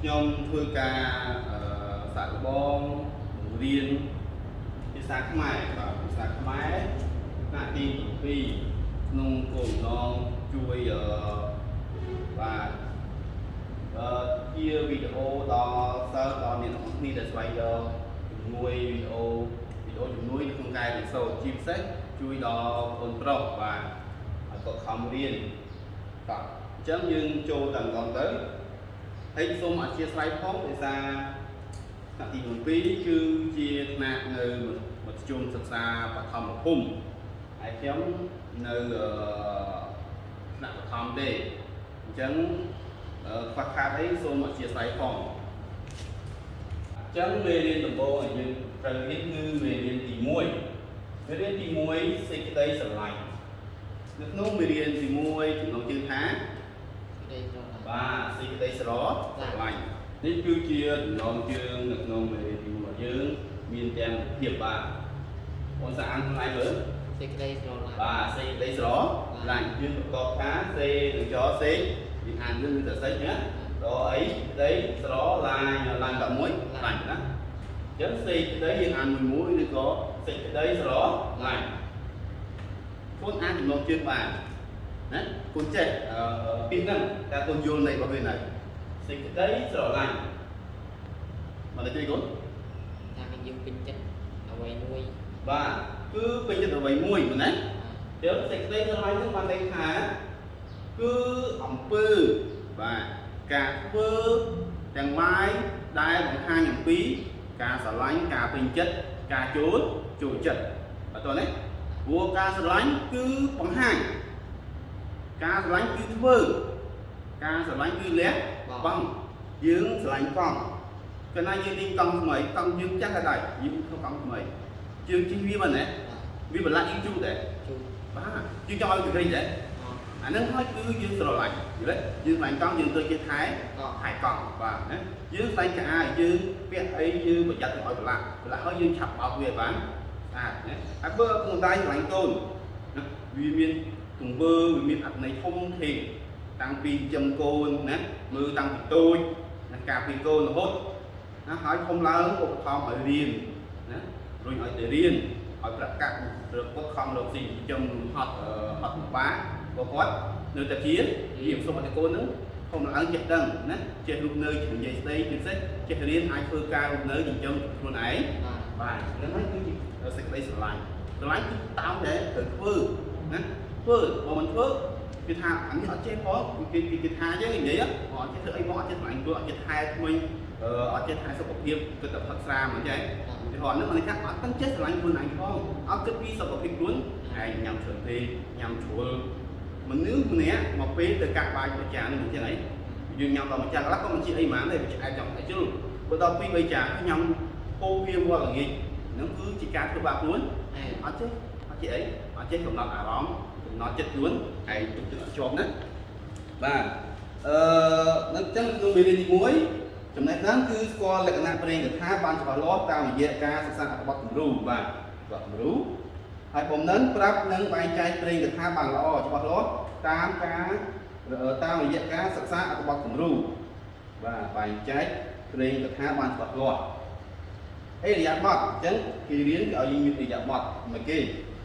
ខ្ញុំធ្វើការអឺសាកល្បងបង្រៀនភាសាខ្មែរបាទភាសាខ្មែរថ្នាក់ទី7ក្នុងគោលបំណងជួយអឺបាទអឺជាវីដេអូដល់សិស្សដល់អ្នកទាំងអស់គ្នាដែលស្វែងរកជំនួយវីដេអូវីដេអូជំនួយនៅក្នុងការរៀនសូត្រជាពិសេសជួយដល់កូនប្រុសបាទឲ្យគាត់ខំរៀនបាទអញ្ចឹងយើងចូលតែម្ដងទៅ ហើយសូមអធិស្ឋានផងដោយសារថ្នាក់ទី7គឺជាថ្នាក់នៅមធ្យមសិក្សាបឋមភូមិហើយខ្ញុំនៅអឺថ្នាក់បឋមទេអញ្ចឹងអឺខ្វះខាតអីសូមអធិស្ឋានផងអញ្ចឹងមេរៀនដំបូងដែលយើងត្រូវរៀនគឺមេរៀនទី1មេរៀនទី1សេចក្តីស្រឡាញ់នៅក្នុងមេរៀនទី1ចំណងជើងថាក្តីស្រឡាញ់ បាទសេចក្តីស្រឡាញ់នេះគឺជាចំណងជើងនៅក្នុងមេរៀនទី1របស់យើងមានទាំងភាពបាទបងសាអានខ្លួនឯងមើលសេចក្តីស្រឡាញ់បាទសេចក្តីស្រឡាញ់យើងប្រកបថាសេនឹងចសេយើងអានយើងគឺតែសេចណាដល់អីក្តីស្រឡាញ់ឡាញ់តែមួយឡាញ់ណាអញ្ចឹងសេចក្តីយើងអានមួយមួយឬក៏សេចក្តីស្រឡាញ់ខ្លួនអានចំណងជើងបាន ណាគុណចេះអឺពីហ្នឹងតែគុណយល់ន័យរបស់វានៅសេចក្តីស្រឡាញ់មកទៅជួយគុណថាយើងពេញចិត្តអ្វីមួយបាទគឺពេញចិត្តអ្វីមួយមែនទេចឹងសេចក្តីស្រឡាញ់នឹងបានន័យថាគឺអំពើបាទការធ្វើទាំងឡាយដែលបង្ហាញអំពី ការស្រឡាញ់ការពេញចិត្តការចូលចូលចិត្តអត់តទេព្រោះការស្រឡាញ់គឺបង្ហាញ ការស្រឡាញ់គឺធ្វើការស្រឡាញ់គឺលះបង់យើងស្រឡាញ់កង់កាលណាយើងទិញកង់ថ្មីកង់យើងចាស់ក៏ដោយយើងធ្វើកង់ថ្មីយើងជិះវាមិនទេវាបន្លាក់យើងជូតទេជួបបាទយើងចង់ឲ្យវារីកដែរអត់អាហ្នឹងហើយគឺយើងស្រឡាញ់យល់ទេយើងស្រឡាញ់កង់យើងទៅជាថែក៏ថែកង់បាទណាយើងស្រឡាញ់កាអាយើងពាក់អីយើងប្រយ័ត្នកុំឲ្យប្រឡាក់ប្រឡាក់ហើយយើងឆាប់បោកវាឲ្យបានស្អាតណាហើយបើក្នុងដៃស្រឡាញ់កូនណាវាមាន ទង្វើវាមានអត្ថន័យធំធេងតាំងពីចិញ្ចឹមកូនណាមើលតាំងពីតូចណាការពីកូនរហូតណាហើយធំឡើងឧបត្ថម្ភឲ្យរៀនណារុញឲ្យទៅរៀនឲ្យប្រកាសរកគាត់ខំរកស៊ីចិញ្ចឹមហត់អឺហត់ពិបាកក៏គាត់នៅតែជារៀបសុំឲ្យកូនហ្នឹងធំឡើងចេះដឹងណាចេះរស់នៅជានិយាយស្ដីពិសេសចេះរៀនអាចធ្វើការរស់នៅចិញ្ចឹមខ្លួនឯងបាទបាទហ្នឹងហើយគឺជាសេចក្តីស្រឡាញ់ស្រឡាញ់គឺតាមតែត្រូវធ្វើណា ធ្វើបើមិនធ្វើគេថាអានេះអត់ចេះផងគេគេគេថាយើងនិយាយអត់ចេះធ្វើអីផងអត់ចេះស្រឡាញ់ខ្លួនអត់ចេះថែថ្មីអឺអត់ចេះថែសុខភាពគិតតែផឹកស្រាមិនចេះឧទាហរណ៍ហ្នឹងមិនថាអត់ទាំងចេះស្រឡាញ់ខ្លួនឯងផងអត់គិតពីសុខភាពខ្លួនឯងញ៉ាំច្រើនពេកញ៉ាំជ្រុលមនុស្សម្នាក់មកពេលទៅកាក់បាយមួយចាននេះមិនចឹងហីយើងញ៉ាំដល់មួយចានខ្លះក៏មិនជាអីហ្មងដែរវាឆ្អែតចង់តែជ្រុលបើដល់ពី3ចានញ៉ាំពោវាវល់ល្ងាចហ្នឹងគឺជាការធ្វើបាបខ្លួនអែអត់ចេះអត់ចេះអីអត់ចេះកំណត់អារម្មណ៍ កំណត់ចិត្តខ្លួនឯងទុកចិត្តអត់ជាប់ណាបាទអឺនឹងចឹងក្នុងមេរៀនទី1ចំណេះដឹងគឺស្គាល់លក្ខណៈប្រេងកថាបានច្បាស់លាស់តាមរយៈការសិក្សាអត្ថបទគំរូបាទបទគំរូហើយបំណិនប្រាប់និងបែងចែកប្រេងកថាបានល្អច្បាស់លាស់តាមការតាមរយៈការសិក្សាអត្ថបទគំរូបាទបែងចែកប្រេងកថាបានច្បាស់លាស់អេរិយាបថអញ្ចឹងគេរៀនគេឲ្យយើងមានអេរិយាបថមកគេ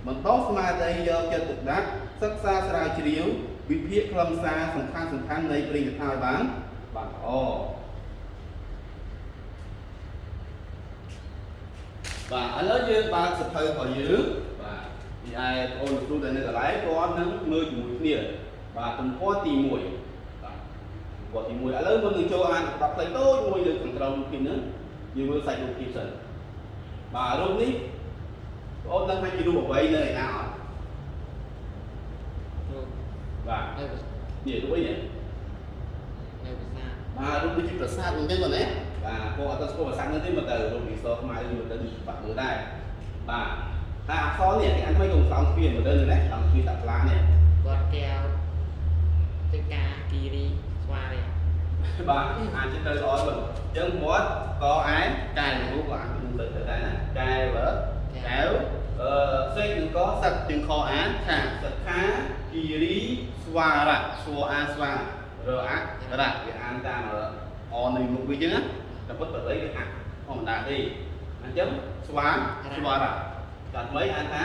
បន្តស្មារតីយកចិត្តទុកដាក់សិក្សាស្រាវជ្រាវវិភាគខ្លឹមសារសំខាន់សំខាន់នៃព្រេងកថាឲ្យបានបានល្អបាទឥឡូវយើងបើកសភៅរបស់យើងបាទពីឯបងអូនគ្រូដែលនៅកន្លែងគាត់នឹងមើលជាមួយគ្នាបាទទំព័រទី1បាទទំព័រទី1ឥឡូវមុននឹងចូលអានបទផ្លេចតូចមួយលើខាងក្រោមពីនេះយើងមើលសាច់រូបភាពសិនបាទរូបនេះ បងអូនដឹងថាជារូបអ្វីនៅឯណាអត់ជួបបាទនៅនេះរូបអីនេះនៅភាសាបាទរូបដូចជាប្រាសាទហ្នឹងទេបងណាបាទពួកអត់ទៅស្គាល់ប្រាសាទហ្នឹងទេមកទៅរូបនេះសខ្មៅនេះមកទៅបាក់មើលដែរបាទតែអក្សរនេះគេអានមិនកុំស្រោមស្ពានមកទៅនេះណាស្រោមស្ពានតាក់ឡានេះគាត់កែវទៅការគីរីស្វារីបាទអានចិត្តទៅល្អបងអញ្ចឹងមាត់កឯកែរូបក៏អានទៅទៅដែរណាកែវ កែវអឺសេកនឹងកសឹកជាងខអានខាសឹកខាគីរីស្វារៈស្វអាស្វារៈរៈវាអានតាមអអនៅមុខវាចឹងណាតែពុតបល័យវាអាក់ធម្មតាទេអញ្ចឹងស្វាស្វារៈតែថ្មីអានថា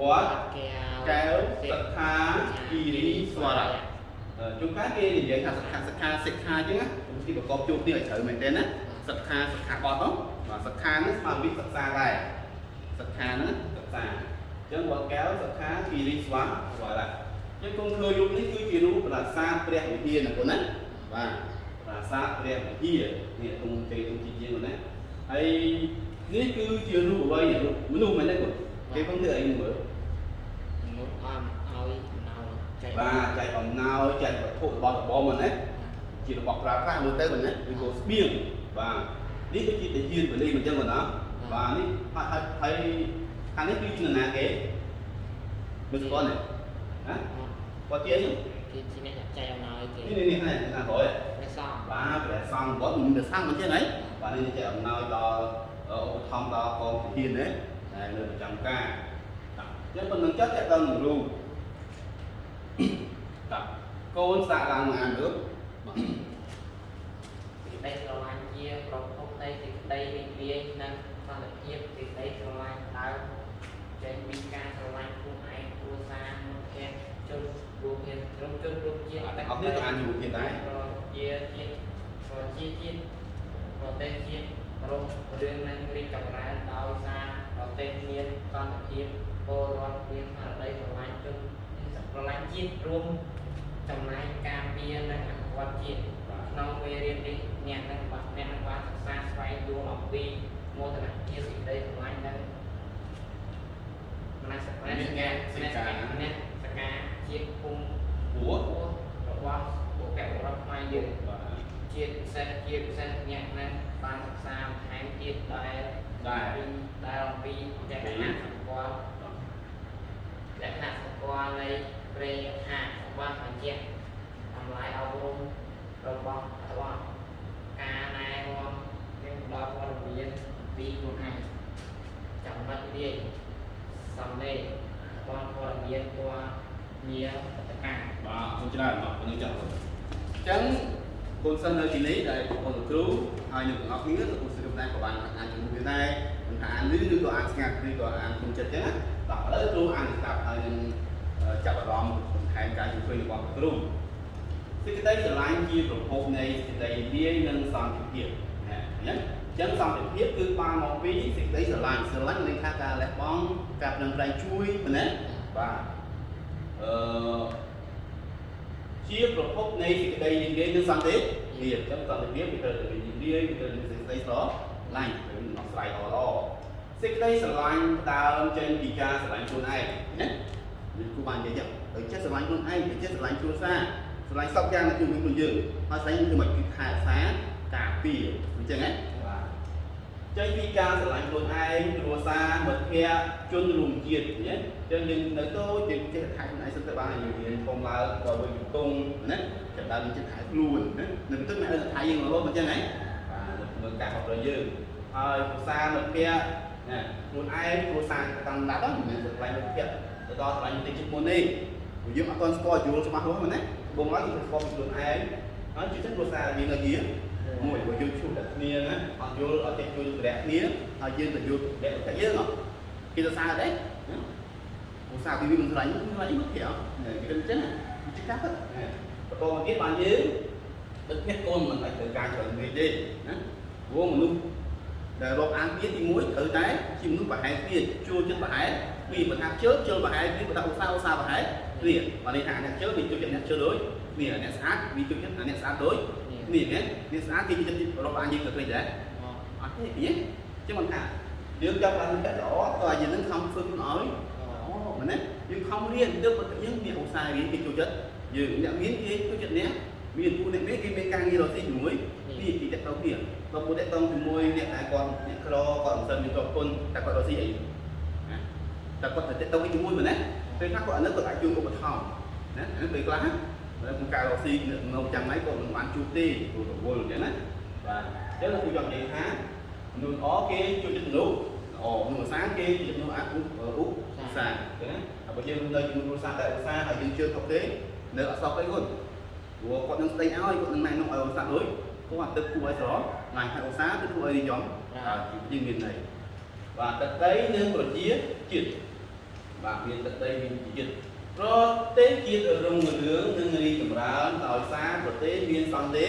វត្តកែវកែវសិក្ខាគិរីស្វារៈជួនកាលគេនិយាយថាសិក្ខាសិក្ខាសិក្ខាចឹងណាទីប្រកបជួបនេះឲ្យត្រូវមែនទេណាសិក្ខាសិក្ខាបត់ទៅបាទសិក្ខាហ្នឹងស្មើវិសិក្សាដែរ សិក្ខាហ្នឹងសិក្សាអញ្ចឹងវត្តកែវសិក្ខាគិរីស្វាស្វារៈចឹងគុំឃើញរូបនេះគឺជារូបប្រាសាទព្រះវិហារណាគុណណាបាទប្រាសាទព្រះវិហារនេះទុំជ័យទុំជាជាងណាហើយនេះគឺជារូបអ្វីរូបមនុស្សមែនទេគុណគេពឹងធ្វើអីមើលមុខអំឲ្យណៅចែកបាទចែកអំណោយចែកវត្ថុរបស់របរមកណាជារបស់ប្រើប្រាស់មើលទៅមិនណាវាក៏ស្បៀងបាទនេះគឺជាតាយានបលីមិនចឹងបងណា បាទនេះហើយហើយហើយខាងនេះគឺជានរណាគេមិនស្គាល់ទេណាគាត់ជាអីគេជាអ្នកចែកអំណោយគេនេះនេះនេះណាណាក្រោយព្រះសង្ឃបាទព្រះសង្ឃគាត់មិនមានសង្ឃមិនចឹងហីបាទនេះចែកអំណោយដល់ឧបត្ថម្ភដល់កងទាហានណាដែលនៅប្រចាំការបាទអញ្ចឹងប៉ុណ្្នឹងចិត្តតែដល់នឹងរូបបាទកូនសាកឡើងមកអានមើលបាទសេចក្តីស្រឡាញ់ជាប្រភពនៃសេចក្តីរីករាយនិងសន្តិភាពសេចក្តីស្រឡាញ់ដើមចេញពីការស្រឡាញ់ខ្លួនឯងគ្រួសារមិត្តភក្តិ ជនរួមគ្នាក្រុមជនរួមជាតិអត់តែអត់នេះក៏អានជាមួយទៀតដែរប្រជាជាតិប្រជាជាតិប្រទេសជាតិរងរឿងនឹងរីកចម្រើនដោយសារប្រទេសមានសន្តិភាពពលរដ្ឋមានស្មារតីស្រឡាញ់ជនស្រឡាញ់ជាតិរួមចំណែកការពារនិងអភិវឌ្ឍជាតិក្នុងវេលានេះអ្នកនឹងបានអ្នកនឹងបានសិក្សាស្វែងយល់អំពីមោទនភាពសេចក្តីស្រឡាញ់និងមនសិការមនសិការមនសិការ ជាតិភូមិព្រោះរបស់បុព្វបុរសខ្មែរយើងបាទជាពិសេសជាពិសេសអ្នកនឹងបានសិក្សាបន្ថែមទៀតដែលដែរពីដែលអំពីលក្ខណៈសម្គាល់លក្ខណៈសម្គាល់នៃប្រេយហារបស់បញ្ជាក់តម្លៃអប់រំរបស់របស់ការណែនាំនិងផ្ដល់ព័ត៌មានពីខ្លួនឯងចំណុចរាយសំឡេងរបស់ព័ត៌មានព ណ៌ញាតកាបាទអរគុណច្រើនបាទប៉ុណ្្នឹងចង់អញ្ចឹងកូនសិស្សនៅទីនេះដែលបងប្អូនលោកគ្រូហើយនៅទាំងអស់គ្នាលោកគ្រូសិស្សដែរក៏បានអានជាមួយគ្នាដែរមិនថាអានលឺឬក៏អានស្ងាត់ឬក៏អានគុំចិត្តអញ្ចឹងណាបាទឥឡូវគ្រូអានស្ដាប់ហើយនឹងចាប់អារម្មណ៍បន្ថែមការជួយរបស់គ្រូសេចក្តីស្រឡាញ់ជាប្រភពនៃសេចក្តីរាយនិងសន្តិភាពណាអញ្ចឹងអញ្ចឹងសន្តិភាពគឺបានមកពីសេចក្តីស្រឡាញ់ស្រឡាញ់មានថាការលះបង់ការប្រឹងប្រែងជួយមែនទេបាទ អឺជាប្រភពនៃសេចក្តីរីករាយនិងសន្តិភាពអញ្ចឹងសន្តិភាពវាត្រូវតែរីករាយវាត្រូវតែសេចក្តីស្រឡាញ់ឬដោះស្រាយល្អល្អសេចក្តីស្រឡាញ់ផ្ដើមចេញពីការស្រឡាញ់ខ្លួនឯងណានេះគូបាននិយាយចឹងទៅចេះស្រឡាញ់ខ្លួនឯងទៅចេះស្រឡាញ់គ្រួសារស្រឡាញ់សពយ៉ាងនៅជុំវិញខ្លួនយើងហើយស្រឡាញ់គឺមិនគឺថែរក្សាការពារអញ្ចឹងណាបាទ ចេញពីការស្រឡាញ់ខ្លួនឯងគ្រួសារមិត្តភ័ក្តិជនរួមជាតិណាអញ្ចឹងយើងនៅតូចយើងចេះថែខ្លួនឯងសិនទៅបានយើងរៀនធំឡើងដល់វិញកំពុងណាចាប់ដើមយើងចេះថែខ្លួនណានៅទៅអ្នកថែយើងរហូតអញ្ចឹងហ៎បាទមើលការខុសត្រូវយើងហើយគ្រួសារមិត្តភ័ក្តិណាខ្លួនឯងគ្រួសារតាមដាប់ហ្នឹងមិនមែនស្រឡាញ់មិត្តភ័ក្តិទៅដល់ស្រឡាញ់តិចជិតមុនទេព្រោះយើងអត់ទាន់ស្គាល់យល់ច្បាស់លាស់មែនទេបងឡើយយើងស្គាល់ពីខ្លួនឯងហើយជិះទៅគ្រួសារយើងនៅជាមួ យបើយើងជួបតែគ្នាណាអត់យល់អត់ចេះជួយសម្រាប់គ្នាហើយយើងទៅយល់តែតែយើងហ៎គេទៅសារដែរឧស្សាហ៍ពីវាមិនឆ្លាញ់មិនឆ្លាញ់មកគេអត់គេគិតអញ្ចឹងជិះកាប់បន្តមកទៀតបានយើងដឹកនេះកូនមិនអាចត្រូវការច្រើនពេកទេណាព្រោះមនុស្សដែលរាប់អានទៀតទី1ត្រូវតែជាមនុស្សប្រហែលទៀតជួលចិត្តប្រហែលពីបើថាជើជើប្រហែលពីបើថាឧស្សាហ៍ឧស្សាហ៍ប្រហែលគ្នាបើនេះថាអ្នកជើវាជួយចិត្តអ្នកជើដូចគ្នាអ្នកស្អាតវាជួយចិត្តអ្នកស្អាតដូច នេះហ្នឹងនេះស្អាតគេចិត្តរាប់អានយើងទៅពេកដែរអត់ទេពីចឹងមិនថាយើងចាប់បានតែល្អតើយើងនឹងខំធ្វើខ្លួនឲ្យអូមែនទេយើងខំរៀនទៅបើយើងមានឧស្សាហ៍រៀនគេចូលចិត្តយើងអ្នកមានគេចូលចិត្តអ្នកមានពូអ្នកនេះគេមានការងាររកស៊ីជាមួយពីពីតទៅពីបើពូតទៅជាមួយអ្នកដែលគាត់អ្នកក្រគាត់មិនសិនមានប្រពន្ធតែគាត់រកស៊ីអីតែគាត់ទៅទៅជាមួយមែនទេពេលខ្លះគាត់អនុគាត់អាចជួយឧបត្ថម្ភណាពេលខ្លះហើ យក្នុងការរកស៊ីនៅចាំថ្ងៃក៏មិនបានជួបទេព្រោះរវល់អញ្ចឹងណាបាទអញ្ចឹងគឺចង់និយាយថាមនុស្សល្អគេជួយចិត្តមនុស្សល្អមនុស្សអាសាគេជួយចិត្តមនុស្សអាឧបឧបសាអញ្ចឹងណាហើយបើយើងនៅជាមួយគ្រួសារតែឧស្សាហ៍ហើយយើងជឿខុសទេនៅអត់សោកអីគាត់ព្រោះគាត់នឹងស្ដីឲ្យគាត់នឹងណែនាំឲ្យឧស្សាហ៍ដូចព្រោះអាទិត្យគួរឲ្យស្រឡាញ់60អង្សាទិត្យគួរឲ្យនិយមបាទយើងមានន័យបាទទឹកដីនិងប្រជាជាតិបាទមានទឹកដីមានប្រជាជាតិ ប្រទេសជាតិរុងរឿងនិងរីកចម្រើនដោយសារប្រទេសមានសន្តិ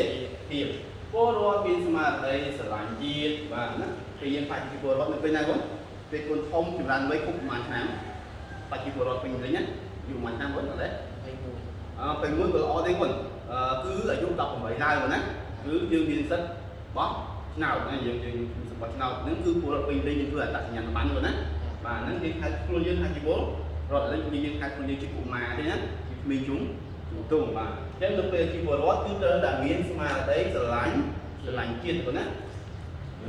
ភាពពលរដ្ឋមានស្មារតីស្រឡាញ់ជាតិបាទណាពេលយើងបច្ចុប្បន្នពលរដ្ឋនៅពេលណាគាត់ពេលគុណធំចម្រើនវ័យគ្រប់ប្រហែលឆ្នាំបច្ចុប្បន្នពលរដ្ឋពេញលេញណាយូរប្រហែលឆ្នាំគាត់អត់ទេអឺពេលមួយក៏ល្អទេគុណអឺគឺអាយុ18ឡើងណាគឺយើងមានសិទ្ធិបោះឆ្នោតណាយើងយើងសម្បត្តិឆ្នោតហ្នឹងគឺពលរដ្ឋពេញលេញយើងធ្វើអត្តសញ្ញាណប័ណ្ណគាត់ណាបាទហ្នឹងគេហៅខ្លួនយើងថាជីវល រដ្ឋលេងយើងហៅខ្លួនយើងជាកុមារទេណាជាក្មេងជុំជំទង់បាទអញ្ចឹងនៅពេលជីវរដ្ឋគឺត្រូវតែមានស្មារតីស្រឡាញ់ស្រឡាញ់ជាតិគាត់ណា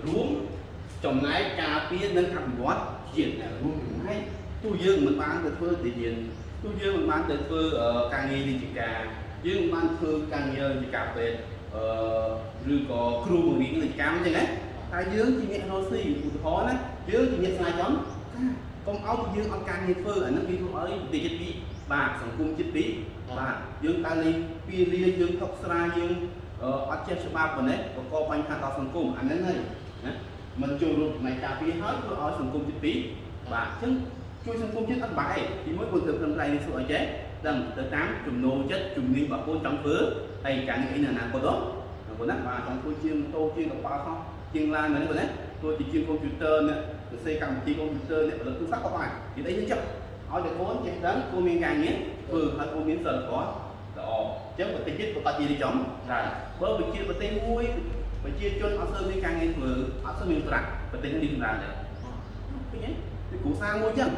រួមចំណែកការពារនិងអភិវឌ្ឍជាតិណារួមចំណែកទោះយើងមិនបានទៅធ្វើទីយានទោះយើងមិនបានទៅធ្វើអឺការងាររាជការយើងមិនបានធ្វើការងាររាជការពេទ្យអឺឬក៏គ្រូបង្រៀនរាជការអញ្ចឹងណាតែយើងជាអ្នករស់ស៊ីឧទាហរណ៍ណាយើងជាអ្នកស្នាចំ ការកុំឲ្យយើងអត់ការងារធ្វើអាហ្នឹងវាធ្វើឲ្យប្រទេសជាតិពីបាទសង្គមជាតិពីបាទយើងតែលេងពីលាយើងថុកស្រាយើងអឺអត់ចេះច្បាប់ប៉ុណ្ណេះបង្កបញ្ហាដល់សង្គមអាហ្នឹងហើយណាមិនចូលរួមផ្នែកការពារហើយធ្វើឲ្យសង្គមជាតិពីបាទអញ្ចឹងជួយសង្គមជាតិអត់បាយទីមួយគាត់ទៅព្រឹងប្រែងនេះសួរអីចេះដឹងទៅតាមចំណូលចិត្តជំនាញរបស់ខ្លួនចង់ធ្វើហើយការងារអីនៅអនាគតទៅបងណាបាទចង់ធ្វើជាម៉ូតូជាកប៉ាល់ហោះ ជាងឡានមែនទេបងណាធ្វើជាជាងកុំព្យូទ័រអ្នកសរសេរកម្មវិធីកុំព្យូទ័រអ្នកផលិតទូរស័ព្ទក៏បាននិយាយអីយើងចាប់ឲ្យតែខ្លួនចេះដឹងគួរមានការងារធ្វើហើយគួរមានសិលធម៌ល្អអញ្ចឹងប្រទេសជាតិប្រកាសជារីចំដែរបើវិជាប្រទេសមួយប្រជាជនអត់សូវមានការងារធ្វើអត់សូវមានប្រាក់ប្រទេសនេះចម្រើនដែរឃើញទេគឺគ្រួសារមួយចឹង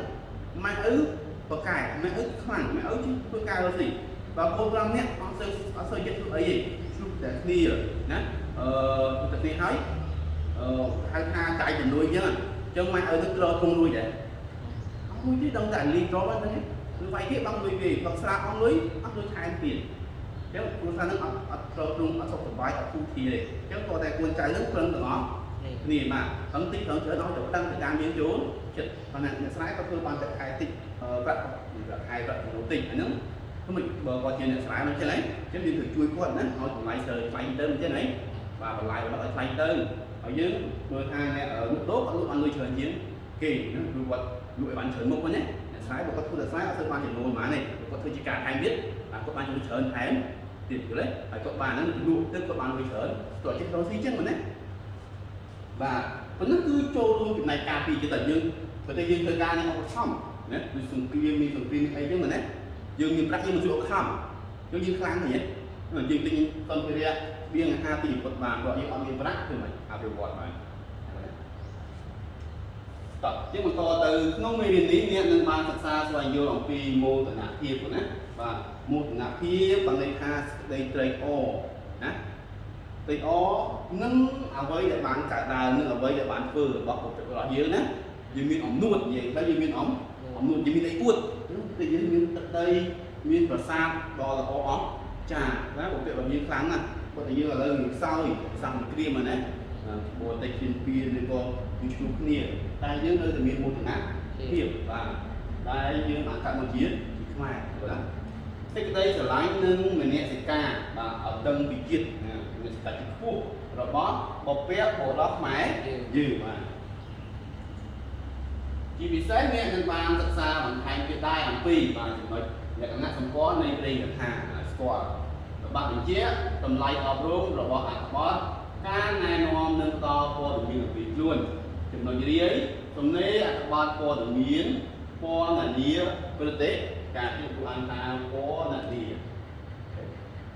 ម៉ែឪបកកែម៉ែឪខ្លាំងម៉ែឪធ្វើការរស់ស៊ីបើកូន5នាក់អត់សូវអត់សូវចិត្តធ្វើអីទេជួបតែគ្នាណាអឺទៅគ្នាហើយអឺ ហៅថាចាយជំនួយចឹងអញ្ចឹងម៉ែឪទៅក្រធំលួយដែរអត់លួយទេដឹងតែលីត្រហ្នឹងទេគឺវាយគេបងលុយគេបើស្រាបបងលុយអត់លុយថែមទៀតចឹងគ្រួសារហ្នឹងអត់អត់ក្រទ្រង់អត់សុខសប្បាយអត់គូធាទេអញ្ចឹងគាត់តែគួនចៅហ្នឹងព្រឹងទាំងអស់គ្នាបាទហ្នឹងតិចហ្នឹងច្រើនឲ្យទៅដឹងទៅតាមយើងចូលចិត្តប៉ុន្តែអ្នកស្រែក៏ធ្វើបានតែខែតិចអឺប្រាក់ប្រាក់ខែប្រាក់ចំណូលតិចអាហ្នឹងគឺមិនបើគាត់ជាអ្នកស្រែមិនចឹងហីអញ្ចឹងយើងត្រូវជួយគាត់ណាឲ្យតម្លៃទៅថ្លៃទៅអញ្ចឹងហីបាទតម្លៃរបស់ឲ្យថ្លៃទៅ ហើយយើងមើលថាអ្នកលក់ដូរគាត់លក់បានលុយច្រើនជាងគេណាគឺគាត់លក់ឲ្យបានច្រើនមុខហ្នឹងណាអ្នកស្រែបើគាត់ធ្វើតែស្រែអត់ធ្វើបានចំណូលប៉ុន្មានទេគាត់ធ្វើជាការថែមទៀតបាទគាត់បានចំណូលច្រើនថែមទៀតយល់ទេហើយគាត់បានហ្នឹងលក់ទៅគាត់បានលុយច្រើនគាត់ចេះរកស៊ីចឹងមែនទេបាទប៉ុន្តែគឺចូលរួមចំណែកការពារចិត្តតែយើងបើតែយើងធ្វើការនេះអត់ខំណាដូចសង្គ្រាមមានសង្គ្រាមអីចឹងមែនទេយើងមានប្រាក់យើងមិនជួយអត់ខំយើងយើងខ្លាំងទេយើងទិញសម្ភារៈវាងអាហារទីពុតបានព្រោះយើងអត់មានប្រាក់ធ្វើម៉េច អភិវឌ្ឍបានតោះជាបន្តទៅក្នុងមេរៀននេះអ្នកនឹងបានសិក្សាស្វែងយល់អំពីមោទនភាពប៉ុណ្ណាបាទមោទនភាពបានន័យថាសេចក្តីត្រេកអរណាត្រេកអរនឹងអ្វីដែលបានកើតឡើងនឹងអ្វីដែលបានធ្វើរបស់ពុទ្ធរបស់យើងណាយើងមានអំនួតនិយាយទៅយើងមានអំអំនួតយើងមានអីអួតគឺយើងមានទឹកដីមានប្រាសាទដ៏ល្អអស្ចារ្យណាពុទ្ធរបស់យើងខ្លាំងណាស់ពុទ្ធយើងឥឡូវយើងខ្សោយសង្គ្រាមហ្នឹងណា បរទេសជិនពៀនឬក៏យើងជួបគ្នាតែយើងនៅតែមានមោទនភាពបាទដែលយើងបានកើតមកជាជាខ្មែរបាទសេចក្តីស្រឡាញ់និងមនសិការបាទឲ្យដឹងពីជាតិណាមនសិការជាខ្ពស់របស់បព្វបុរសខ្មែរយើងបាទជាពិសេសអ្នកនឹងបានសិក្សាបន្ថែមទៀតដែរអំពីបាទចំណុចលក្ខណៈសម្គាល់នៃព្រេងកថាឲ្យស្គាល់របស់បញ្ជាតម្លៃអប់រំរបស់អត្ថបទ ការណែនាំនិងផ្ដល់ព័ត៌មានអំពីខ្លួនចំណុចរាយសំណេរអត្ថបទព័ត៌មានពណ៌នានាប្រទេសការពីពួកអង្គការពណ៌នានា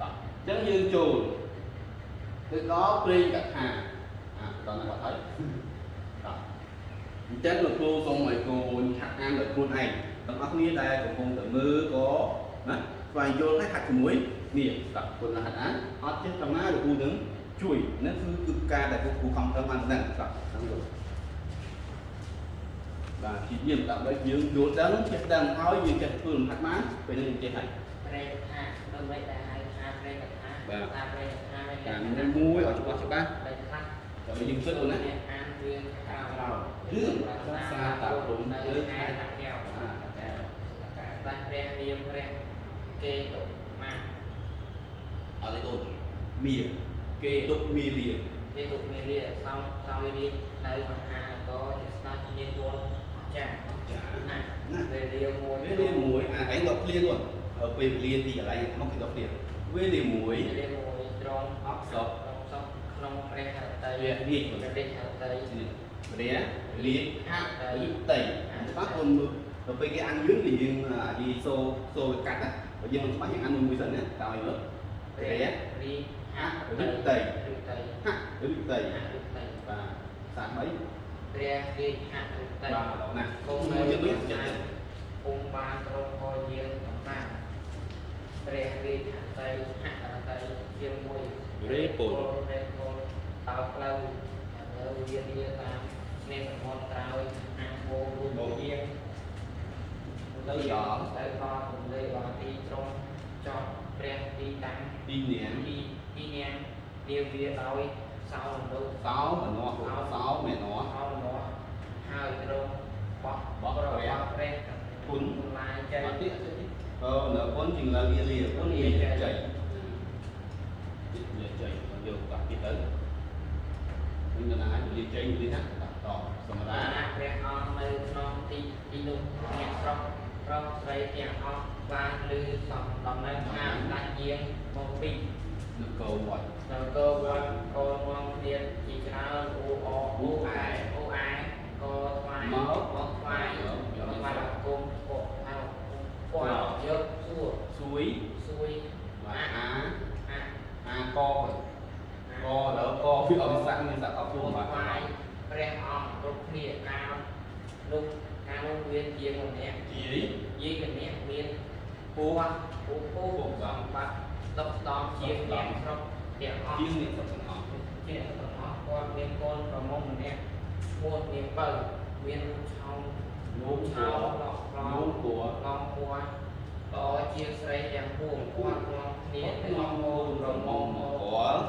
តោះអញ្ចឹងយើងចូលទៅដល់ព្រេងកថាអាដល់ណាបាត់ហើយតោះអញ្ចឹងលោកគ្រូសូមឲ្យកូនឆាក់អានដោយខ្លួនឯងទាំងអស់គ្នាដែលកំពុងតែមើលក៏ណាស្វែងយល់ហើយហាត់ជាមួយនេះតោះគុណហាត់អានអត់ចេះតាមណាលោកគ្រូនឹង ជួយហ្នឹងគឺគឺការដែលលោកគ្រូខំប្រឹងបានហ្នឹងតោះហ្នឹងយល់បាទជាយាមដើម្បីយើងយល់ដឹងចេះដឹងហើយយើងចេះធ្វើលំហាត់បានពេលនេះយើងចេះហើយប្រេកថាដើម្បីតែហៅថាប្រេកថាបាទថាប្រេកថាការមួយមួយឲ្យច្បាស់ច្បាស់ប្រេកខ្លះដើម្បីយើងគិតអូនណាអ្នកអានរឿងក្រៅក្រៅរឿងសាសាតាព្រំនៅលើខែតាកែវអាតែតែព្រះនាមព្រះគេតុមាអត់ទេអូនមៀម គេទុកមីលាគេទុកមានរៀនសំសំវិរិយនៅមហាក៏ជាស្ដេចមានវត្តចាស់ចាណាណាវេលាមួយវេលាមួយអាឯងដកឃ្លា luôn ở ពេលវេលាទីកន្លែងក្នុងគេដកឃ្លាវេលាមួយវេលាមួយត្រង់អក្សរត្រង់សពក្នុងព្រះហឫទ័យវារាជព្រះរាជហឫទ័យព្រះលាហឫទ័យបាទអូនមើលទៅពេលគេអានយឺនគឺយើងអាយីសូសូវាកាត់ណាបើយើងមិនច្បាស់យើងអានមួយមួយសិនណាតើឲ្យមើលព្រះព្រះរាជ ហហឫឫទ័ទ័យយហឫទ័យហឫទ័យហឫទ័យបាទសាបីព្រះរាជហឫទ័យបាទដល់ណាគង់មួនៅយទៀតក្នុងទៀតភូមិបានក្រុងហោយានកំតាំងព្រះរាជហឫទ័យហឫទ័យជាមួយរេពលរេពលតោផ្លូវនៅវាលាតាមស្នេហ៍សមុទ្រក្រោយអាងវងរូបជាងទៅដល់ទៅដល់រំលែកដល់ទីក្រុងចប់ព្រះទីតាំងទីនាងទី ទីញ៉ាំនាវាដោយសោរំលកសោម្នាស់សោមេនាស់សោរំលកហើយត្រង់បោះបោះព្រះព្រះព្រះគុណគុណឡាយចេញអត់ទៀតអឺនៅគុណជាងលើវាលាគុណវាចៃវាចៃយកដាក់ទៀតទៅវិញដល់ណាវាចៃវាណាដាក់តសម្រាអាព្រះអង្គនៅក្នុងទីទីនោះអ្នកស្រុកប្រុសស្រីទាំងអស់បានឮសំដំណឹងថាដាច់យាងមកពី នគរវត្តនៅកោវត្តកោនាំគ្នាជាច្រើនអូអអូអែអូអែកោថ្វាយមកថ្វាយមកថ្វាយអគុំពុកអោពុកយកសួរសួយសួយបាទអាអាអាកកដល់កវាអត់សាក់មានសាក់អត់គុខ្លួនំបាទថ្វាយព្រះអង្គគ្រប់គ្នាកាលនោះកាលនោះមានជាងម្នាក់ជីយាយម្នាក់មានពូពូពូសំបត្តិ ដប់ដំជាងអ្នកស្រុកទាំងអស់ជាងនេះសុទ្ធទាំងអស់ជាទាំងអស់គាត់មានកូនប្រមុំម្នាក់ឈ្មោះនាងបើមានរូបឆោមលោកឆោឆោមឡក់ឡលោងកគួរឡងពួរក៏ជាស្រីទាំងពួងគាត់ងំគ្នាក្នុងមោប្រមុំមកគាល់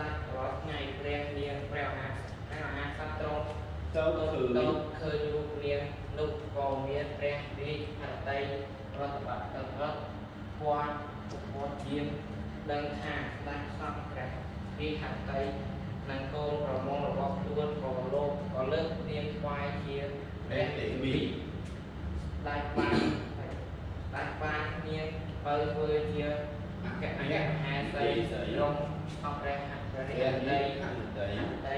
ដាច់រាល់ថ្ងៃព្រះនាងព្រះអាព្រះមហាក្សត្រទ្រង់ទៅទៅគឺទៅឃើញរូបនាងនោះក៏មានព្រះរាជហឫទ័យរដ្ឋបတ်ទៅរត់គាត់ ពុទ្ធជាងដឹងថាស្ដេចសង្ឃព្រះរាជហឫទ័យនិងកូនប្រមុំរបស់ខ្លួនក៏លោកក៏លើកនាងថ្វាយជាព្រះទេវីដាច់បានដាច់បាននាងបើធ្វើជាអគ្គអគ្គមហាសីក្រុងអស់ព្រះព្រះព្រះរាជហឫទ័នេះយខាងដីដី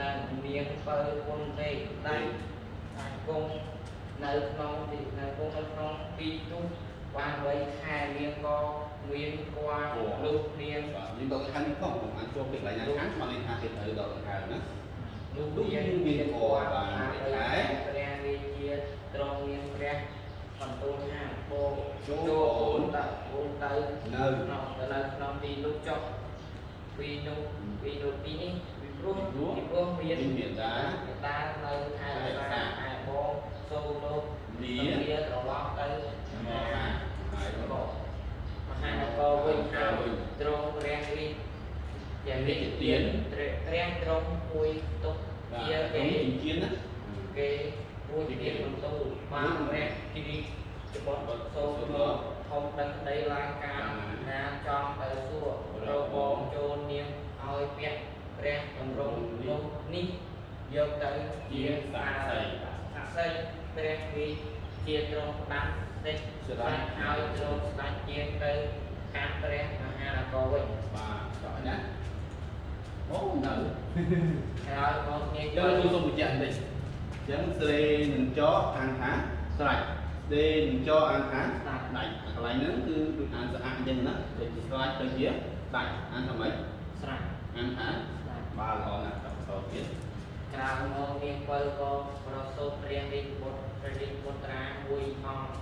និងមានបើគុណទេដាច់អាចគង់នៅក្នុងទីនៅគង់នៅក្នុងទីនោះបានໄວខែនាងក៏មានគួរលុះនាងបាទយើងដល់ខាងនេះផងผมអានចូលពីកន្លែងណាខាងមកនេះថាគេទៅដល់ដង្ហើមណាលុះនាងមានគួរបានខែព្រះរាជាទ្រង់មានព្រះបន្ទូលថាបងចូលអូនតើអូនទៅនៅក្នុងទៅនៅក្នុងទីនោះចុះពីនោះពីនោះទីនេះពីព្រោះពីព្រោះមានមានមេតាមេតានៅថែរក្សាឯបងសូមលោកលាលាត្រឡប់ទៅមហាហើយក៏ក៏ មហានគរវិញហើយទ្រង់ព្រះរាជយ៉ាងនេះទៀនព្រះទ្រង់ពួយទុកបាទជាគេគេជំនឿណាគេពួយទៀនបន្ទូលបានព្រះគិរីច្បុតសូមលោកធំដឹងក្តីឡើងការណាចង់ទៅសួររកបងចូលនាងឲ្យពាក់ព្រះតម្រង់នោះនេះយកទៅជាសាស័យសាស័យព្រះវិ ជាទ្រង់ផ្ដាំសេចស្ដេចហើយទ្រង់ស្ដេចជាទៅកាត់ព្រះមហានគរវិញបាទចុះណាអូនៅហើយមកនាងយើងខ្ញុំសូមបញ្ជាក់បន្តិចអញ្ចឹងស្រីនឹងចអានថាស្រេចស្រីនឹងចអានថាដាច់ដាច់កន្លែងហ្នឹងគឺដូចអានស្អាតអញ្ចឹងណាដូចស្រេចទៅជាដាច់អានថាម៉េចស្រាច់អានថាស្រាច់បាទល្អណាស់តោះតទៀតក្រៅមកនាងបើក៏ប្រសូតព្រះរាជបុត្រ ព្រះរាជបុត្រាមួយអង្គ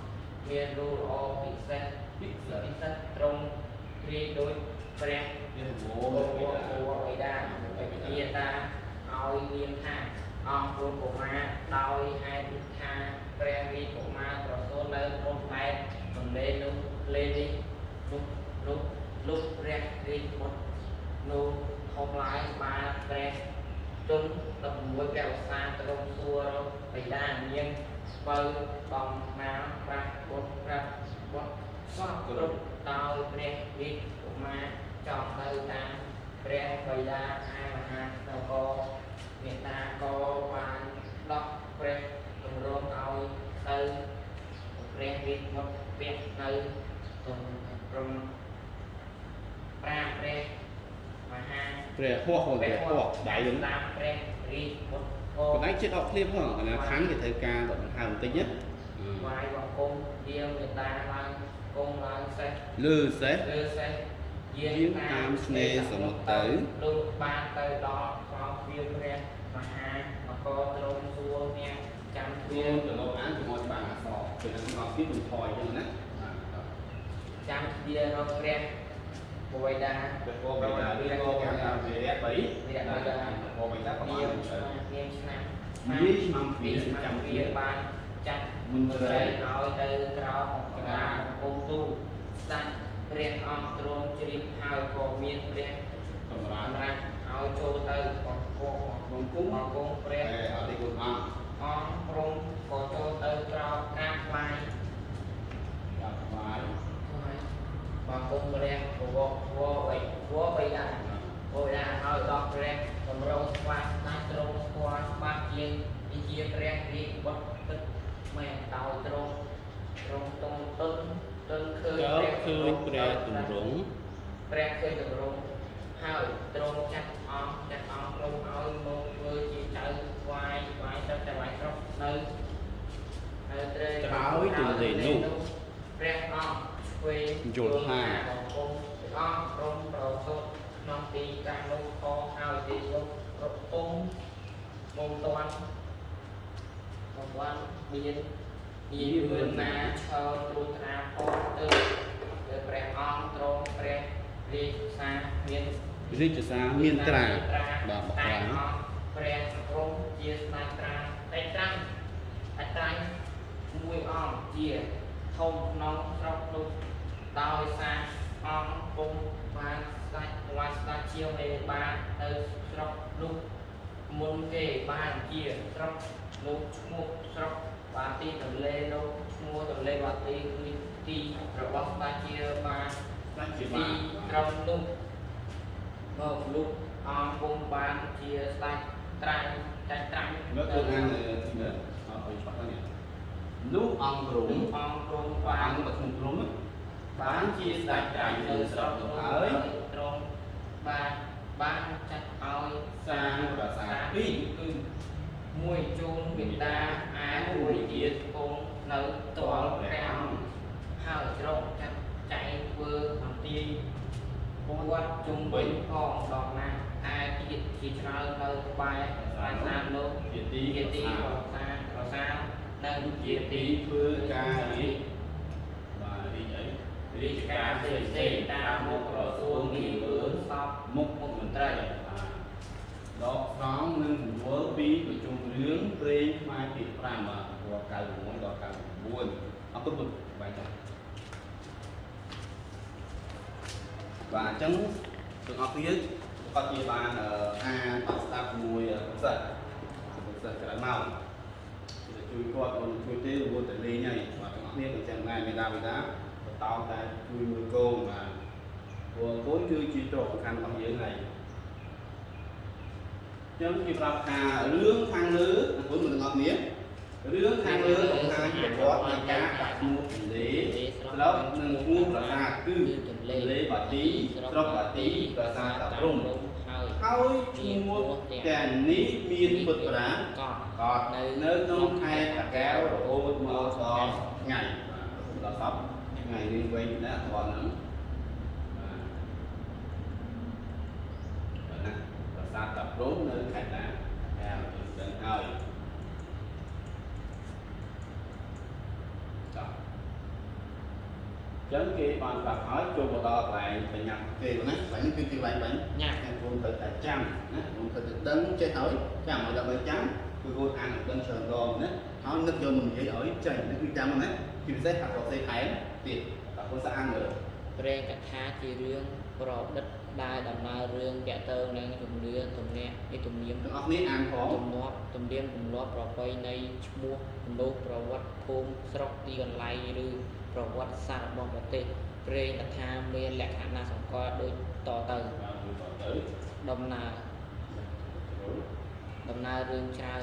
មានរូបល្អពិសេសពិសេពិសសេសត្រង់ព្រាយដោយព្រះវាវអូោអូអូបិតាបិតាឲ្យនាមថាអង្គព្រំកុមារដោយហេតុថាព្រះរាជកុមារប្រសូតនៅក្នុងបែបទំនេរនោះលេនេះនោះនោះលោកព្រះរាជបុត្រនោះធំឡាយបានព្រះទុន16ព្រះឧស្សាហ៍ត្រង់សួររកបិតានាង បើបំណាប្រាស់បុត្រប្រាស់បុត្រសពគ្រប់ដោយព្រះរាជកុមារចង់ទៅតាមព្រះបិតាអាមហានគរមេត្តាក៏បានដកព្រះទម្រង់ឲ្យទៅព្រះរាជមុខពាក់នៅទំព្រមប្រាព្រះមហាព្រះហោះហោះព្រះហោះដៃហ្នឹងតាមព្រះរាជមុខ គកន្លែងចិត្តអត់ឃ្លៀបផងកន្លែងខាងគេត្រូវការដកដង្ហើមបន្តិចណាវាយបង្គំយាងមេត្តាឡើងគង់ឡើងសេះលើសេះលើសេះយាងតាមស្នេហ៍សមុទ្រទៅលោកបានទៅដល់ខ្លោវាព្រះមហាមកទ្រង់សួរអ្នកចាំទ្វាវាទៅលោកអានជាមួយច្បាស់អក្សរពេលហ្នឹងអត់ពីមិនថយអញ្ចឹងណាចាំទ្វារកព្រះប វៃតាព្រះគោបិតាឬក៏គេថាវិរៈ3វិរៈបិតាគោបិតាប្រមានាណមនាមឆ្នាំយាយឆ្នាំពីពីឆ្នាំចាំវាវាបានចាត់មុនស្ទៅរីឲ្យទៅក្រោមកណ្ដាលអង្គមទូលស្ដេចព្រះអង្គទ្រង់ជ្រាបហើយក៏មានព្រះសម្រាប់សម្រាប់ឲ្យចូលទៅបង្គំបង្គំបង្គំព្រះតែអត់ទេគុណអង្គអង្គព្រមក៏ចូលទៅក្រោមក្រាបថ្វាយ បាទស្វាយ បង្គំព្រះពវវវៃវវៃដាវវៃដាឲ្យដល់ព្រះតម្រង់ស្វាស្នាទ្រង់ស្គាល់ច្បាស់ជាងវិជាព្រះរាជបុត្រទឹកមែនដោយទ្រង់ទ្រង់តុងទុនទុនឃើញចើឃើញព្រះទម្រង់ព្រះឃើញតម្រង់ហើយទ្រង់ចាត់អង្គចាត់អង្គទ្រង់ឲ្យមកធ្វើជាចៅស្វាយស្វាយទឹកតែស្វាយស្រុកនៅនៅត្រេក្រោយទន្លេនោះព្រះអង្គឆ្វេងយល់ថាបង្គំព្រះអង្គព្រមប្រសូតក្នុងទីតាំងនោះខហើយទីនោះរកពុំមុំតាន់បំបានមានមានមឿនណាឈរត្រួតត្រាផងទៅទៅព្រះអង្គទ្រង់ព្រះរាជសារមានរាជសារមានត្រាបាទបកតែត្រាអង្គព្រះព្រំជាស្ដេចត្រាតែត្រាំតែត្រាំមួយអង្គជាធំក្នុងស្រុកនោះ ដោយសារអង្គពុំបានស្ដេចបានស្ដេចជាមេបានទៅស្រុកនោះមុនគេបានជាស្រុកនោះឈ្មោះស្រុកបាទីទន្លេនោះឈ្មោះទន្លេបាទីគឺទីរបស់ស្ដេចជាបានស្ដេចជាទីបាទក្រុមនោះមកលុបអង្គពុំបានជាស្ដេចត្រាញ់ចាច់ត្រាញ់មើលទៅអានទីនេះអត់ឲ្យច្បាស់ទេនោះអង្គព្រមអង្គព្រមបាបាននបទុមព្រម បានជាស្ដេចត្រាញ់នៅស្រុកនោះហើយត្រង់បានបានចាត់ឲ្យសាងប្រាសាទពីរគឺមួយជូនមេត្តាអាមួយទៀតគង់នៅតលព្រះអង្គហើយត្រង់ចាត់ចែងធ្វើបន្ទាយវត្តជុំវិញផងដល់ណាអាទៀតជាច្រើននៅក្បែរប្រាសាទនោះជាទីជាទីប្រាប្រាសាទសាទប្រាសាទនៅជាជាទីទីធ្វើការរាជបាទរាជអី រាជការផ្សេងផ្សេងតាមមុខក្រសួងងារអឿនសពមុខមុខមន្ត្រីដកស្រង់និងរង្វល់ពីប្រជុំរឿងព្រេងខ្មែរទី5បាទព្រោះ96ដល់99អរគុណពុទ្ធបាយចា៎បាទអញ្ចឹងទាំងអស់គ្នាគាត់ជាបានអឺអានអត់ស្ដាប់ជាមួយពុទ្ធសិស្សពុទ្ធសិស្សច្រើនមកជួយគាត់មិនជួយទេរវល់តែលេងហើយបាទទាំងអស់គ្នាក៏ចឹងដែរមេដាបេដា បន្តតែជួយមើលកូនបាទព្រោះកូនគឺជាទ្រព្យសំខាន់របស់យើងហើយចឹងគេប្រាប់ថារឿងខាងលើអង្គុយមើលទាំងអស់គ្នារឿងខាងលើបង្ហាញប្រវត្តិនៃការដាក់ឈ្មោះទន្លេស្រុកនិងឈ្មោះប្រាសាទគឺទន្លេបាទីស្រុកបាទីប្រាសាទតាព្រំហើយហើយឈ្មោះទាំងនេះមានពុទ្ធប្រាកត់កត់នៅក្នុងខេត្តតាកែវរហូតមកដល់ថ្ងៃបាទដល់សព ថ្ងៃនេះវិញណាអត់ហ្នឹងបាទណាប្រាសាទតាព្រំនៅខេត្តតាកែវដឹងហើយចុះចឹងគេបានប្រាប់ហើយចូលមកដល់កន្លែងបញ្ញាគេណាកន្លែងនេះគឺជាកន្លែងបាញ់ញ៉ាំតែគួរត្រូវតែ ចាំណាគួរត្រូវតែដឹងចេះហើយចាំឲ្យដើម្បីចាំគឺគួរអានឲ្យដឹងច្រើនដងណាហើយនឹកយកមកនិយាយឲ្យចេញនេះគឺចាំណាជាពិសេសថាប្រសេថែមទៀតតែគួរស្អាតមើលព្រេងកថាជារឿងប្រឌិតដែលដំណើររឿងតាក់ទងនឹងជំនឿទំនាក់ឯទំនៀមទាំងអស់គ្នាអានផងទំនាប់ទំនៀមទម្លាប់ប្រពៃណីឈ្មោះមនុស្សប្រវត្តិភូមិស្រុកទីកន្លែងឬប្រវត្តិសាស្ត្ររបស់ប្រទេសព្រេងកថាមានលក្ខណៈសម្គាល់ដូចតទៅបាទយើងតទៅដំណើរដំណើររឿងច្រើន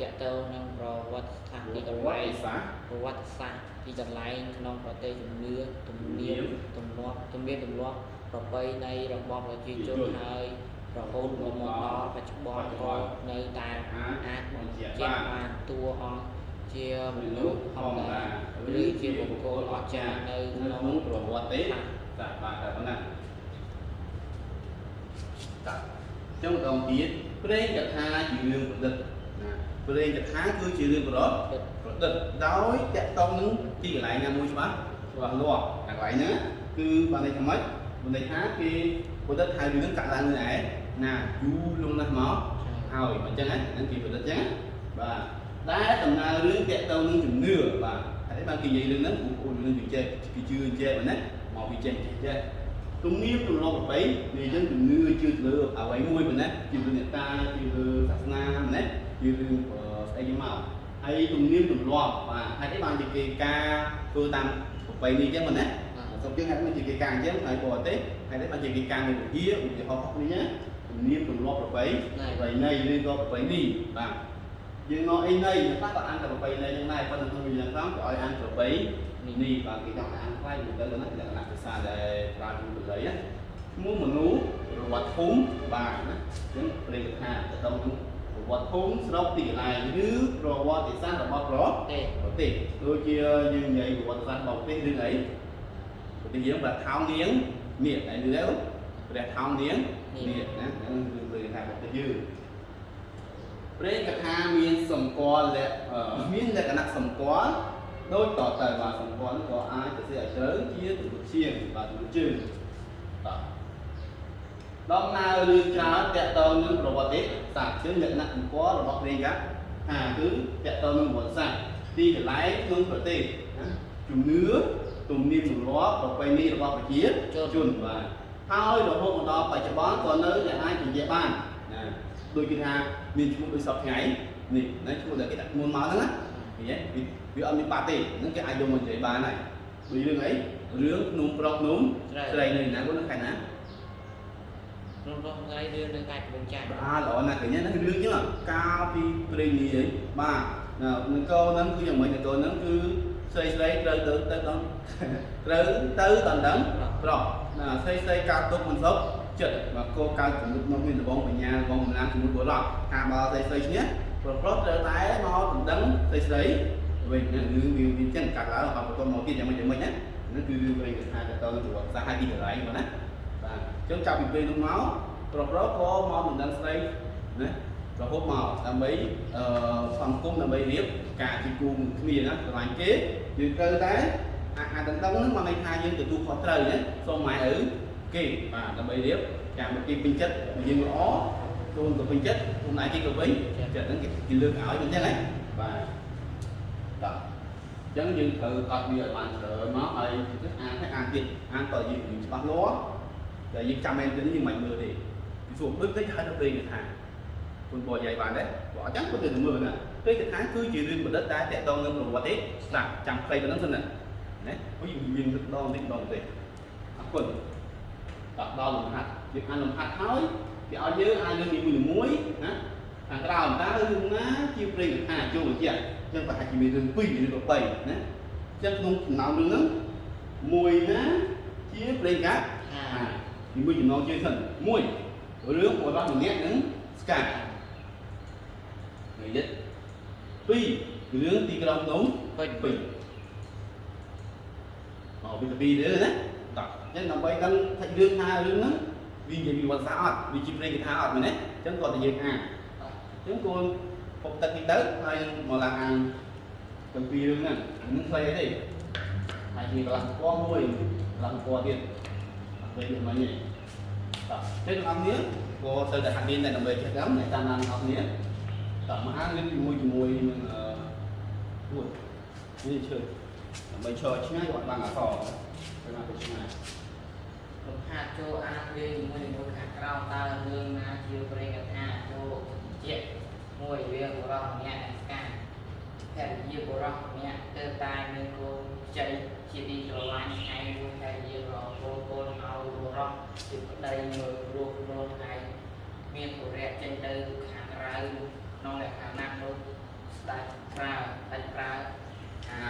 តាក់ទងនឹងប្រវត្តិស្ថានទីកន្លែងសាស្ត្រប្រវត្តិសាស្ត្រ ទីកន្លែងក្នុងប្រទេសជំនឿទំនៀមទម្លាប់ទំនៀមទម្លាប់ប្រពៃណីរបស់ប្រជាជនហើយរហូតមកដល់បច្ចុប្បន្នក៏នៅតែអាចបញ្ជាក់បានតួអង្គជាមនុស្សធម្មតាឬជាបុគ្គលអស្ចារ្យនៅនៅក្នុងក្នុងប្រវត្តិទេចាបាទតែប៉ុណ្ណាតាចុងម្ដងទៀតព្រេងកថាជារឿងប្រឌិតណា ព្រេងកថាគឺជារឿងប្រឌិតប្រឌិតដោយតាក់ទងនឹងទីកន្លែងណាមួយច្បាស់ច្បាស់លាស់កន្លែងហ្នឹងគឺបានន័យថាម៉េចបានន័យថាគេប្រឌិតថារឿងកាត់ឡើងនៅឯណាយូរលង់ណាស់មកហើយអញ្ចឹងហ្នឹងគេប្រឌិតអញ្ចឹងបាទតែដំណើររឿងតាក់ទងនឹងជំនឿបាទហើយបានគេនិយាយរឿងហ្នឹងបងប្អូនរឿងវិចេះគេជឿអញ្ចឹងណាមកវិចេះចេះទំនៀមទម្លាប់ប្រពៃនេះយើងជំនឿជឿទៅលើអ្វីមួយប៉ុណ្ណាជឿលើអ្នកតាជឿលើសាសនាណាជឿលើស្អីមកហើយទំនៀមទម្លាប់បាទហេតុអីបានជាគេការធ្វើតាមប្រពៃនេះអញ្ចឹងប៉ុណ្ណាសូមយើងហេតុមិនជាគេការអញ្ចឹងហើយបរទេសហេតុអីបានជាគេការនៅវិហារឧទាហរណ៍នេះណាទំនៀមទម្លាប់ប្រពៃប្រពៃណីឬក៏ប្រពៃនេះបាទយើងមកអីណីខ្លះក៏អានតែប្រពៃណីហ្នឹងដែរប៉ុន្តែក្នុងវិញ្ញាណផងក៏ឲ្យអានប្រពៃនេះបាទគេចង់អានខ្លាយទៅទៅណាលក្ខណៈភាសាដែលប្រើជំនួយល័យណាឈ្មោះមនុស្សប្រវត្តិភូមិបាទណាអញ្ចឹងព្រេងកថាទៅដល់នឹង ប្រវត្តិភូមិស្រុកទីកន្លែងឬប្រវត្តិសាស្ត្ររបស់ប្រទេប្រទេសដូចជាយើងនិយាយប្រវត្តិសាស្ត្ររបស់ប្រទេសរឿងអីប្រទេសយើងបាទថោងនាងមាសហើយឬព្រះថោងនាងមាសណាហ្នឹងគឺព្រេងកថារបស់ប្រទេសយើងព្រេងកថាមានសម្គាល់លក្ខអឺមានលក្ខណៈសម្គាល់ដូចតទៅបាទសម្ព័ន្ធក៏អាចទៅឲ្យជ្រៅជាទម្រង់ជាងបាទទម្រង់ជើងបាទ ដំណើររឿងច្រើនតកតងនឹងប្រវត្តិសាស្ត្រជើងលក្ខណៈសម្គាល់របស់ព្រះកាថាគឺតកតងនឹងប្រវត្តិសាស្ត្រទីកន្លែងក្នុងប្រទេសណាជំនឿទំនៀមទម្លាប់ប្រពៃណីរបស់ប្រជាជនបាទហើយរហូតមកដល់បច្ចុប្បន្នក៏នៅតែអាចនិយាយបានណាដូចគេថាមានឈ្មោះដូចសពថ្ងៃនេះណាឈ្មោះដែលគេដាក់មុនមកហ្នឹងណាឃើញទេវាអត់មានបាត់ទេហ្នឹងគេអាចយកមកនិយាយបានហើយដូចរឿងអីរឿងភ្នំប្រុសភ្នំស្រីនៅណាគាត់នៅខេត្តណា ក្នុងរស់ថ្ងៃរឿងនៅខេត្តកំពង់ចាមបាទល្អណាស់ឃើញទេហ្នឹងរឿងចឹងកាលពីព្រេងនាយបាទនៅកោហ្នឹងគឺយ៉ាងម៉េចនៅកោហ្នឹងគឺស្រីស្រីត្រូវទៅទៅដល់ត្រូវទៅដល់ដឹងប្រុសណាស្រីស្រីកើតទុកមិនសុខចិត្តបាទគោកើតជំនុំនោះមានដបងបញ្ញាដបងកម្លាំងជំនុំបុរសថាបើស្រីស្រីឈ្នះប្រុសប្រុសត្រូវតែមកដណ្ដឹងស្រីស្រីវិញហ្នឹងរឿងវាវាចឹងកាត់ឡើងហើយបន្តមកទៀតយ៉ាងម៉េចយ៉ាងម៉េចណាហ្នឹងគឺរឿងវិញថាទៅទៅប្រវត្តិសាស្ត្រហើយទីកន្លែងបងណាបាទ អញ្ចឹងចាប់ពីពេលនោះមកប្រុសប្រុសក៏មកដណ្ដឹងស្រីណារហូតមកដើម្បីអឺសង្គមដើម្បីរៀបការជាគូគ្នាណាស្រឡាញ់គេយើងត្រូវតែអាអាដណ្ដឹងហ្នឹងមកន័យថាយើងទទួលខុសត្រូវណាសូមម៉ែឪគេបាទដើម្បីរៀបការមកគេពេញចិត្តយើងល្អខ្លួនក៏ពេញចិត្តខ្លួនឯងគេក៏ពេញចិត្តហ្នឹងគេគេលើកឲ្យមិនចឹងណាបាទបាទអញ្ចឹងយើងត្រូវកត់វាឲ្យបានច្រើនមកហើយទៅអានហើយអានទៀតអានតើយើងយើងច្បាស់លាស់ តែយើងចាំមែនទេយើងមិនមើលទេពីសួរដូចតិចហើយទៅពេលគេថាគុណបរិយាយបានដែរបើអញ្ចឹងគាត់ទៅមើលណាពេលគេថាគឺជារឿងប្រឌិតតែតកតងនឹងប្រវត្តិទេស្ដាប់ចាំខ្លីប៉ុណ្ណឹងសិនណាណាអូយយើងដងតិចម្ដងទេអរគុណដល់ដល់លំហាត់យើងអានលំហាត់ហើយគេឲ្យយើងអានរឿងនីមួយៗណាខាងក្រោមតើរឿងណាជាព្រេងកថាចូលបញ្ជាក់ចឹងប្រហែលជាមានរឿង2ឬក៏3ណាចឹងក្នុងចំណោមរឿងហ្នឹងមួយណាជាប្រេងកាតថា អាពីមួយចំណងជើងសិនមួយរឿងរបស់ម្នាក់នឹងស្កានិយាយពីររឿងទីក្រុងភ្នំពេញពេញអូវាទៅពីររឿងណាតោះចឹងដើម្បីដឹងថារឿងថារឿងហ្នឹងវានិយាយពីវត្តសាស្ត្រអត់វាជាប្រេងកថាអត់មែនទេចឹងគាត់តែយើងអានចឹងគួរពុកទឹកនេះទៅហើយមកឡើងអានទាំងពីររឿងហ្នឹងហ្នឹងស្អីទេហើយកន្លះពណ៌មួយកន្លះពណ៌ទៀតអត់ពេ លនេះមិញទេតោះចឹងអ្នកនរក៏ទៅតែហាត់រៀនតែដើម្បីចេះកម្មអ្នកតាមដានអ្នកនរតោះមកអានរៀនជាមួយជាមួយនឹងអឺពួតនេះឈើដើម្បីឈរឆ្ងាយគាត់បានអសទៅណាទៅឆ្ងាយលំហាត់ចូលអានរឿងជាមួយនឹងខាងក្រោមតើរឿងណាជាប្រេងកថាចូលជាមួយរឿងរបស់ម្នាក់ស្កាហភរិយាបុរសម្នាក់ទើបតែមានកូនខ្ចី ជាទីស្រឡាញ់ថ្ងៃមួយភរិយាក៏កូនកូនឲ្យបុរសជាប្តីមើលរស់រស់ថ្ងៃមានធុរៈចេញទៅខាងក្រៅក្នុងលក្ខណៈនោះស្ដេចប្រើស្ដេចប្រើឲ្យហៅ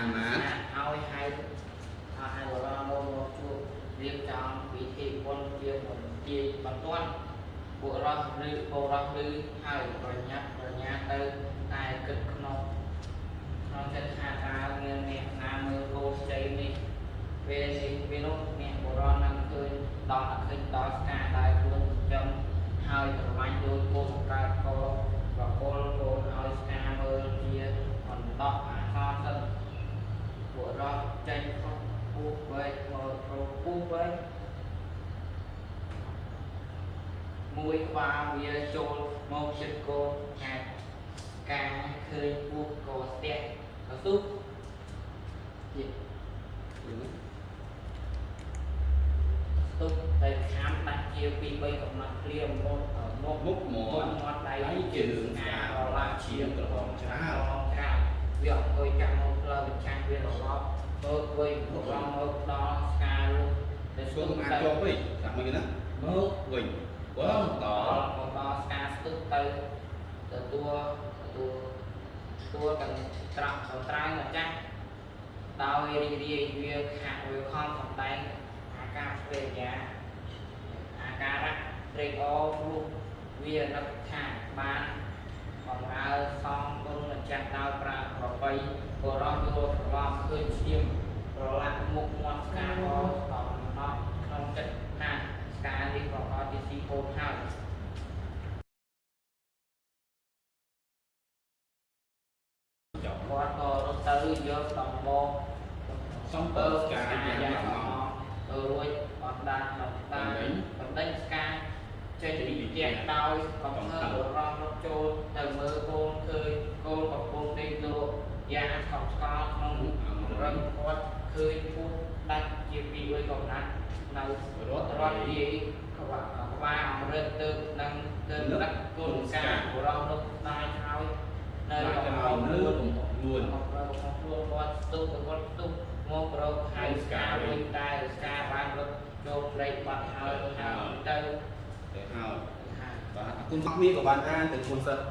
ឲ្យហៅបុរសមកមកជួបរៀបចំពិធីបុណ្យជាបន្ទាយបន្ទាន់បុរសឬបុរសឬហើយប្រញាប់ប្រញាល់ទៅតែគិតក្នុង ក្នុងចិត្តថាតើមានអ្នកណាមើលកូនស្ចីនេះពេលនេះពេលនោះអ្នកបុរសនឹងឃើញដល់ឃើញដល់ស្កាដែលខ្លួនចំហើយប្រមាញ់ដូចកូនកើតកប្រគល់កូនឲ្យស្កាមើលជាអន្តោអាសន្នសិនបុរសចេញខុសពុះវែកមករកពុះវែកមួយក្បាលវាចូលមកជិតកូនហាត់ការឃើញពុះក៏ស្ទះ ក៏ទុះទៀតទុះតែខាំដាច់ជាពី3កំណត់គ្លៀមមកមកមុខមាមាត់ត់មាត់ដៃដៃជើងស្ការឡាឈាមក្រហមច្រាវក្រហមច្រាវវាអង្គុយចាំមកផ្លូវបញ្ចាំងវារលប់មើលវិញមករងមើលដល់ស្កាលុះតែឆ្លស្ទុងះអាចទៅជាប់វិញតាមមកណាមកវិញបើតដល់មកដល់ស្កាស្ទុះទៅទទួលទទួល ទទួលទាំងត្រាក់ទៅត្រើយម្ចាស់ដោយរីករាយវាខាក់វាខំសំដែងអាការព្រះយាអាការៈត្រេកអរព្រោះវានឹកថាបានបំរើសំគុណម្ចាស់ដោយប្រាប្របីបរោះយកត្រឡប់ឃើញឈាមប្រឡាក់មុខមាត់ស្កាអស់តំណត់ក្នុងចិត្តថាស្កានេះប្រកបជាស៊ីកូនហើយចប់គាត់ក៏រត់ទៅយកដំបងសំពើស្កាយ៉ាងយ៉ាងខ្លាំងទៅរួចអត់ដាច់ដល់តាបណ្ដេញស្កាចេញពីផ្ទះដោយ កំភើបរំរត់ចូលទៅមើលកូនឃើញកូនកំពុងដេកលក់យ៉ាងខំស្កល់ក្នុងរឹងគាត់ឃើញពុះដាច់ជាពីរកំណាត់នៅរត់រត់និយាយក្បាលក្បាលអមរិតទៅនឹងទៅដឹកកូ នស្កាបរំនោះដាច់ហើយនៅនៅកំកពុណ្ងដោលួលើនកំលួនមកប្រើរបស់ខ្លួនគាត់ស្ទុះទៅគាត់ស្ទុះមករកហៅស្កាវិញតែស្កាបានរត់ចូលព្រៃបាត់ហើយហើយទៅទៅហើយហើយបាទគុណមកនេះក៏បានអានទាំងគុណសិស្ស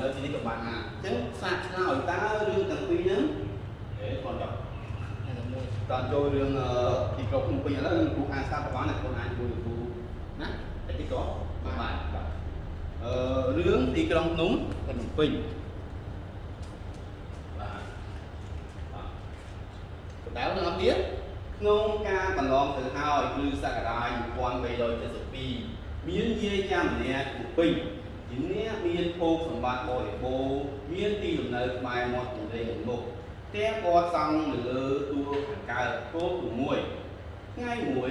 នៅទីនេះក៏បានអានអញ្ចឹងសាកឆ្លើយតើរឿងទាំងពីរហ្នឹងហេគាត់ចប់តែមួយតើចូលរឿងទីក្រុងភ្នំពេញឥឡូវគ្រូអានស្ដាប់ក៏បានដែរខ្លួនអានជាមួយគ្រូណាតែទីក៏បានបាទអឺរឿងទីក្រុងភ្នំពេញបាទ បាទដៅទាំងអស់គ្នាក្នុងការកន្លងទៅហើយគឺសករាជ1372មានយាយចាំម្នាក់ពីពេញជាអ្នកមានភោគសម្បត្តិបរិបូរណ៍មានទីលំនៅក្បែរមាត់ទន្លេមុខផ្ទះគាត់សង់នៅលើទួលខាងកើតគោលទី1ថ្ងៃមួយ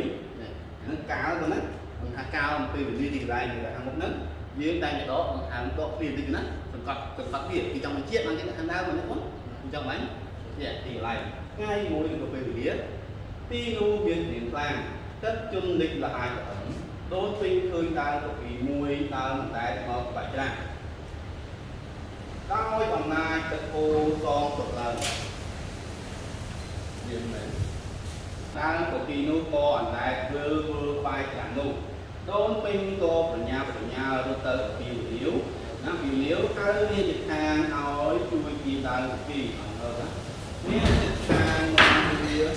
នឹងកាលទៅណាមិនថាកាលអំពីវេលាទីកន្លែងនៅខាងមុខហ្នឹងយើងតែម្ដងបង្ហាញដកគ្នាតិចណាសង្កត់សង្កត់វាពីចង់បញ្ជាក់បានគេខាងដើមហ្នឹងបងអញ្ចឹងហ្នឹងជាទីកន្លែង ថ្ងៃមួយទៅពេលវេលាទីនោះមានព្រៀងខ្លាំងទឹកជន់លិចលហាយទៅអឹមដូចពេញឃើញដើរទៅពីមួយដើរមិនដែលមកបាច់ច្រាស់ដោយអំណាចទឹកអូរសងទឹកឡើងយើងមែនតាំងពី time, time of year.